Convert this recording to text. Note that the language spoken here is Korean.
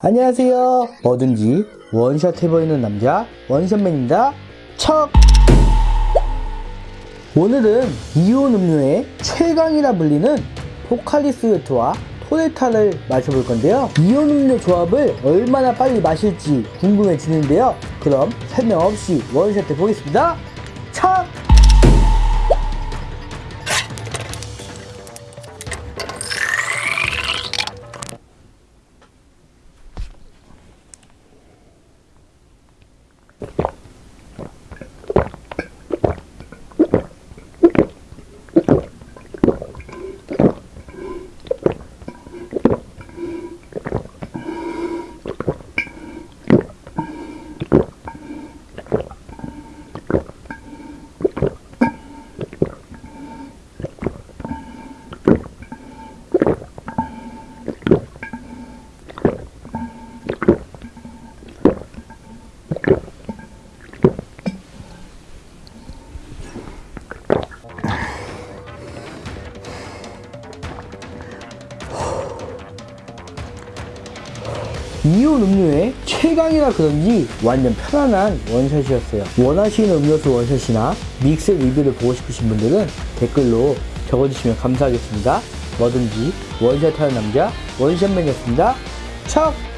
안녕하세요. 뭐든지 원샷 해보이는 남자 원샷맨입니다. 척! 오늘은 이온 음료의 최강이라 불리는 포칼리스웨트와 토레타를 마셔볼 건데요. 이온 음료 조합을 얼마나 빨리 마실지 궁금해지는데요. 그럼 설명 없이 원샷 해보겠습니다. 척! 이온 음료의 최강이라 그런지 완전 편안한 원샷이었어요. 원하시는 음료수 원샷이나 믹스 리뷰를 보고 싶으신 분들은 댓글로 적어주시면 감사하겠습니다. 뭐든지 원샷하는 남자 원샷맨이었습니다. 척!